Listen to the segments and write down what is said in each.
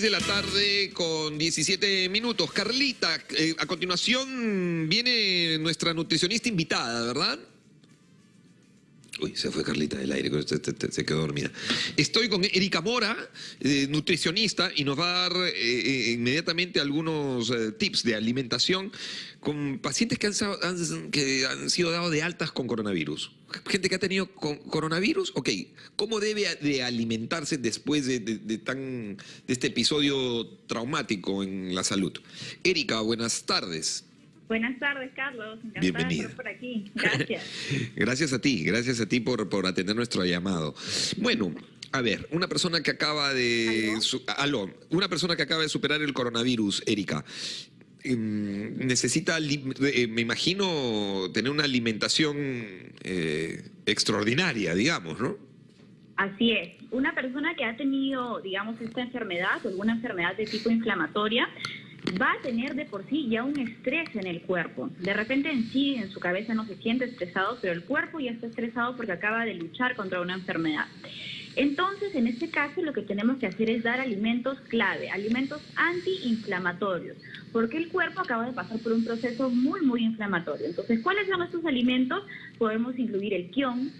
de la tarde con 17 minutos. Carlita, eh, a continuación viene nuestra nutricionista invitada, ¿verdad? Uy, se fue Carlita del aire, se quedó dormida. Estoy con Erika Mora, eh, nutricionista, y nos va a dar eh, eh, inmediatamente algunos tips de alimentación con pacientes que han, sido dados de altas con coronavirus. Gente que ha tenido coronavirus, ok, ¿cómo debe de alimentarse después de, tan, de este episodio traumático en la salud? Erika, buenas tardes. Buenas tardes, Carlos. Encantada Bienvenida. De estar por aquí. Gracias. gracias a ti, gracias a ti por, por atender nuestro llamado. Bueno, a ver, una persona que acaba de... ¿Aló? una persona que acaba de superar el coronavirus, Erika, em, necesita, eh, me imagino, tener una alimentación eh, extraordinaria, digamos, ¿no? Así es. Una persona que ha tenido, digamos, esta enfermedad alguna enfermedad de tipo inflamatoria, va a tener de por sí ya un estrés en el cuerpo. De repente en sí, en su cabeza no se siente estresado, pero el cuerpo ya está estresado porque acaba de luchar contra una enfermedad. Entonces, en este caso, lo que tenemos que hacer es dar alimentos clave, alimentos antiinflamatorios, porque el cuerpo acaba de pasar por un proceso muy, muy inflamatorio. Entonces, ¿cuáles son estos alimentos? Podemos incluir el quión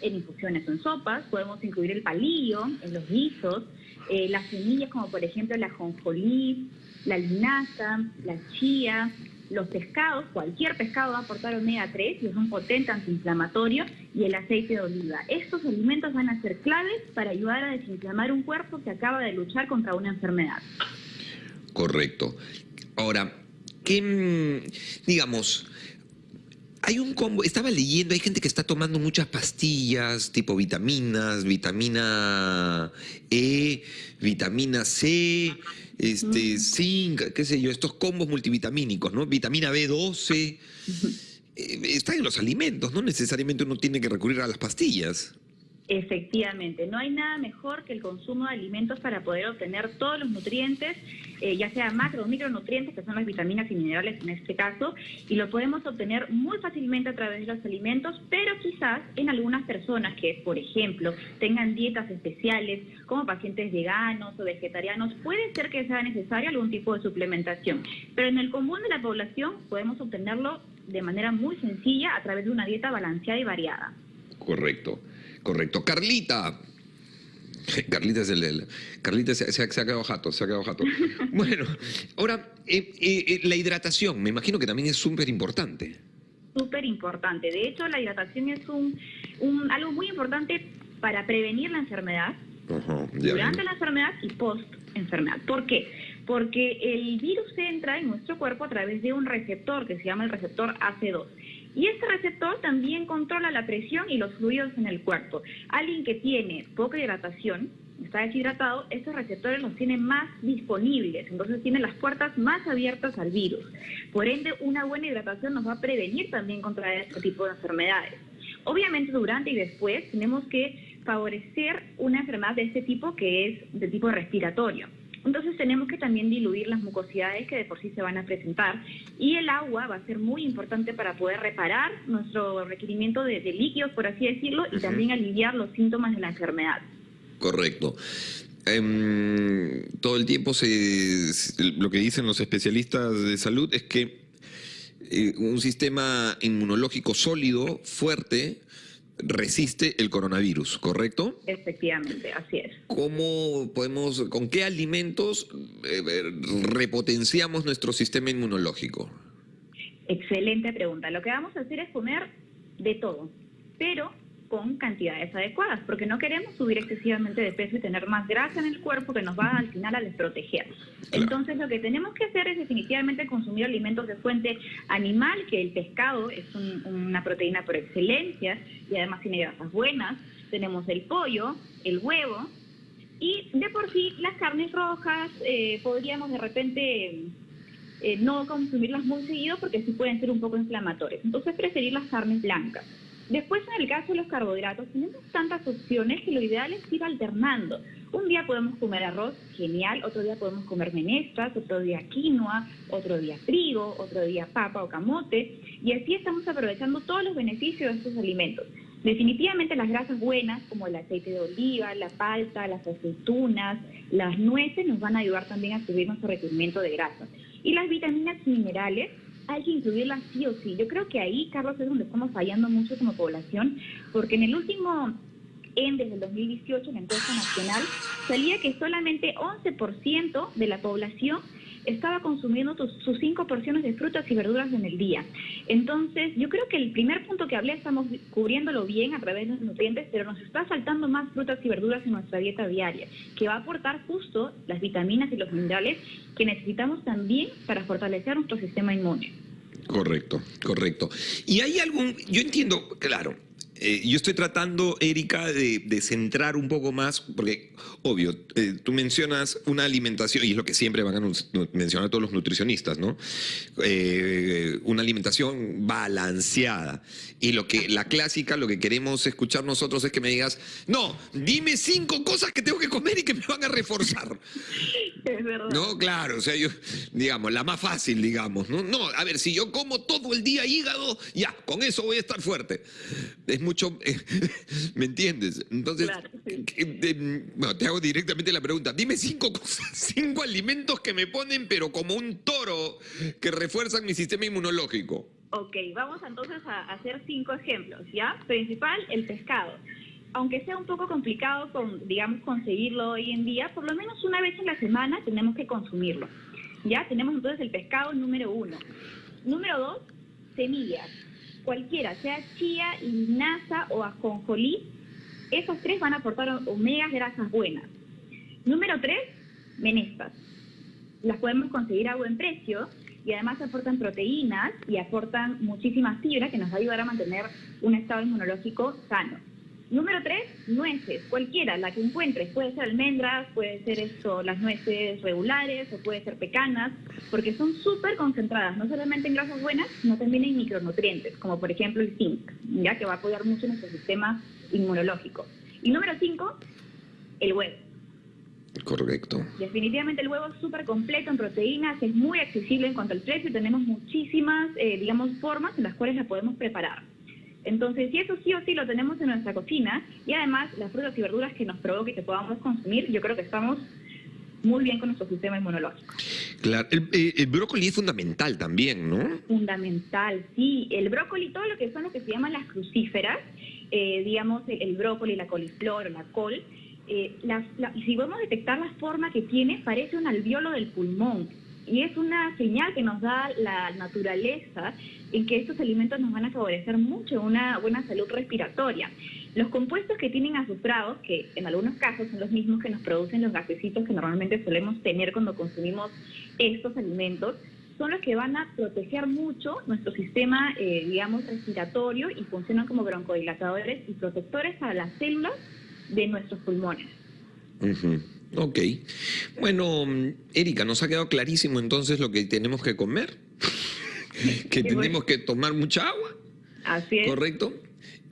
en infusiones o en sopas, podemos incluir el palillo en los guisos, eh, las semillas como por ejemplo la jonjolí, la linaza, la chía, los pescados, cualquier pescado va a aportar omega 3 y es un potente antiinflamatorio, y el aceite de oliva. Estos alimentos van a ser claves para ayudar a desinflamar un cuerpo que acaba de luchar contra una enfermedad. Correcto. Ahora, ¿qué, mm, digamos, hay un combo, estaba leyendo, hay gente que está tomando muchas pastillas, tipo vitaminas, vitamina E, vitamina C, este, zinc, qué sé yo, estos combos multivitamínicos, ¿no? Vitamina B12. Eh, están en los alimentos, no necesariamente uno tiene que recurrir a las pastillas. Efectivamente, no hay nada mejor que el consumo de alimentos para poder obtener todos los nutrientes, eh, ya sea macro o micronutrientes, que son las vitaminas y minerales en este caso, y lo podemos obtener muy fácilmente a través de los alimentos, pero quizás en algunas personas que, por ejemplo, tengan dietas especiales, como pacientes veganos o vegetarianos, puede ser que sea necesario algún tipo de suplementación, pero en el común de la población podemos obtenerlo de manera muy sencilla a través de una dieta balanceada y variada. Correcto. Correcto. Carlita. Carlita es el, Carlita se, ha quedado jato, se ha quedado jato. Bueno, ahora, eh, eh, eh, la hidratación, me imagino que también es súper importante. Súper importante. De hecho, la hidratación es un, algo muy importante para prevenir la enfermedad, durante la enfermedad y post enfermedad. ¿Por qué? Porque el virus entra en nuestro cuerpo a través de un receptor que se llama el receptor AC2. Y este receptor también controla la presión y los fluidos en el cuerpo. Alguien que tiene poca hidratación, está deshidratado, estos receptores los tiene más disponibles, entonces tiene las puertas más abiertas al virus. Por ende, una buena hidratación nos va a prevenir también contra este tipo de enfermedades. Obviamente, durante y después tenemos que favorecer una enfermedad de este tipo que es de tipo respiratorio. Entonces tenemos que también diluir las mucosidades que de por sí se van a presentar y el agua va a ser muy importante para poder reparar nuestro requerimiento de, líquidos, por así decirlo, y también aliviar los síntomas de la enfermedad. Correcto. Em, todo el tiempo se, lo que dicen los especialistas de salud es que eh, un sistema inmunológico sólido, fuerte, resiste el coronavirus, ¿correcto? Efectivamente, así es. ¿Cómo podemos, con qué alimentos eh, repotenciamos nuestro sistema inmunológico? Excelente pregunta. Lo que vamos a hacer es comer de todo, pero con cantidades adecuadas, porque no queremos subir excesivamente de peso y tener más grasa en el cuerpo que nos va al final a desproteger. Entonces lo que tenemos que hacer es definitivamente consumir alimentos de fuente animal, que el pescado es una proteína por excelencia y además tiene grasas buenas. Tenemos el pollo, el huevo y de por sí las carnes rojas eh, podríamos de repente eh, no consumirlas muy seguido porque sí pueden ser un poco inflamatorias. Entonces preferir las carnes blancas. Después, en el caso de los carbohidratos, tenemos tantas opciones que lo ideal es ir alternando. Un día podemos comer arroz, genial, otro día podemos comer menestras, otro día quinoa, otro día trigo, otro día papa o camote, y así estamos aprovechando todos los beneficios de estos alimentos. Definitivamente las grasas buenas, como el aceite de oliva, la palta, las aceitunas, las nueces, nos van a ayudar también a subir nuestro requerimiento de grasas. Y las vitaminas y minerales, hay que incluirlas sí o sí. Yo creo que ahí, Carlos, es donde estamos fallando mucho como población, porque en el último en desde el 2018 en la encuesta nacional salía que solamente 11% de la población estaba consumiendo sus, cinco porciones de frutas y verduras en el día. Entonces, yo creo que el primer punto que hablé estamos cubriéndolo bien a través de los nutrientes, pero nos está faltando más frutas y verduras en nuestra dieta diaria, que va a aportar justo las vitaminas y los minerales que necesitamos también para fortalecer nuestro sistema inmune. Correcto, correcto. Y hay algún, yo entiendo, claro, eh, yo estoy tratando, Erika, de, centrar un poco más, porque, obvio, eh, tú mencionas una alimentación, y es lo que siempre van a mencionar todos los nutricionistas, ¿no? Eh, una alimentación balanceada. Y lo que, la clásica, lo que queremos escuchar nosotros es que me digas, no, dime cinco cosas que tengo que comer y que me van a reforzar. Es verdad. No, claro, o sea, yo, digamos, la más fácil, digamos, ¿no? No, a ver, si yo como todo el día hígado, ya, con eso voy a estar fuerte. Es muy mucho, ¿me entiendes? Entonces, bueno, te hago directamente la pregunta. Dime cinco cosas, cinco alimentos que me ponen, pero como un toro, que refuerzan mi sistema inmunológico. Ok, vamos entonces a hacer cinco ejemplos, ¿ya? Principal, el pescado. Aunque sea un poco complicado, con, digamos, conseguirlo hoy en día, por lo menos una vez en la semana tenemos que consumirlo. ¿Ya? Tenemos entonces el pescado número uno. Número dos, semillas cualquiera, sea chía, linaza o ajonjolí, esos tres van a aportar omegas grasas buenas. Número tres, menestas. Las podemos conseguir a buen precio y además aportan proteínas y aportan muchísimas fibra que nos va a ayudar a mantener un estado inmunológico sano. Número tres, nueces, cualquiera, la que encuentres. Puede ser almendras, puede ser eso, las nueces regulares o puede ser pecanas, porque son súper concentradas, no solamente en grasas buenas, sino también en micronutrientes, como por ejemplo el zinc, ya que va a apoyar mucho nuestro sistema inmunológico. Y número cinco, el huevo. Correcto. Definitivamente el huevo es súper completo en proteínas, es muy accesible en cuanto al precio, tenemos muchísimas, eh, digamos, formas en las cuales la podemos preparar. Entonces, si eso sí o sí lo tenemos en nuestra cocina y además las frutas y verduras que nos provoque que podamos consumir, yo creo que estamos muy bien con nuestro sistema inmunológico. Claro, el, eh, brócoli es fundamental también, ¿no? Fundamental, sí. El brócoli, todo lo que son lo que se llaman las crucíferas, eh, digamos el, brócoli, la coliflor, la col, eh, si podemos detectar la forma que tiene, parece un alveolo del pulmón. Y es una señal que nos da la naturaleza en que estos alimentos nos van a favorecer mucho una buena salud respiratoria. Los compuestos que tienen azufrados, que en algunos casos son los mismos que nos producen los gasecitos que normalmente solemos tener cuando consumimos estos alimentos, son los que van a proteger mucho nuestro sistema, eh, digamos, respiratorio y funcionan como broncodilatadores y protectores para las células de nuestros pulmones. Ok. Bueno, Erika, nos ha quedado clarísimo entonces lo que tenemos que comer, que tenemos que tomar mucha agua. Así es. ¿Correcto?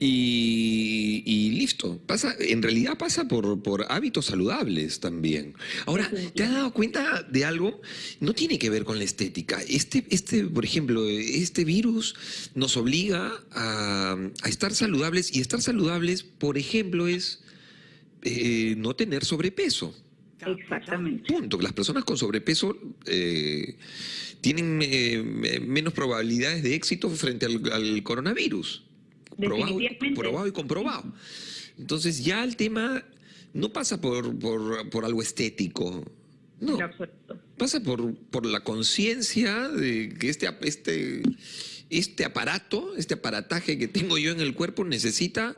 Y, listo. Pasa, en realidad pasa por, por, hábitos saludables también. Ahora, ¿te has dado cuenta de algo? No tiene que ver con la estética. Este, este por ejemplo, este virus nos obliga a, a estar saludables y estar saludables, por ejemplo, es eh, no tener sobrepeso. Exactamente. Punto. Las personas con sobrepeso eh, tienen eh, menos probabilidades de éxito frente al, coronavirus. Probado, probado, y comprobado. Entonces ya el tema no pasa por, por, algo estético. No. Pasa por, por la conciencia de que este, este, este aparato, este aparataje que tengo yo en el cuerpo necesita,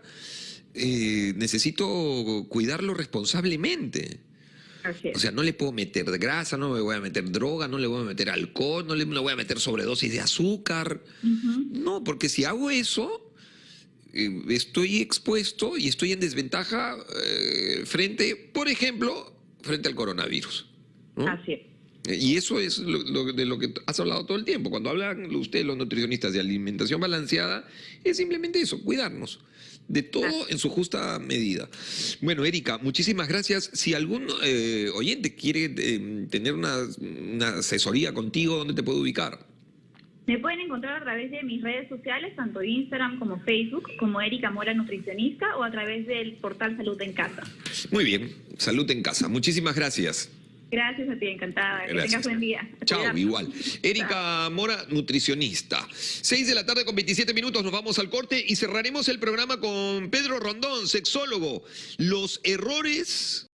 eh, necesito cuidarlo responsablemente. O sea, no le puedo meter grasa, no le voy a meter droga, no le voy a meter alcohol, no le, voy a meter sobredosis de azúcar. No, porque si hago eso, eh, estoy expuesto y estoy en desventaja eh, frente, por ejemplo, frente al coronavirus. Así es. Y eso es de lo que has hablado todo el tiempo. Cuando hablan ustedes, los nutricionistas, de alimentación balanceada, es simplemente eso, cuidarnos de todo en su justa medida. Bueno, Erika, muchísimas gracias. Si algún eh, oyente quiere eh, tener una, asesoría contigo, ¿dónde te puede ubicar? Me pueden encontrar a través de mis redes sociales, tanto Instagram como Facebook, como Erika Mora Nutricionista, o a través del portal Salud en Casa. Muy bien, Salud en Casa. Muchísimas gracias. Gracias a ti, encantada. Que tengas buen día. Chao, igual. Erika Mora, nutricionista. Seis de la tarde con 27 minutos, nos vamos al corte y cerraremos el programa con Pedro Rondón, sexólogo. Los errores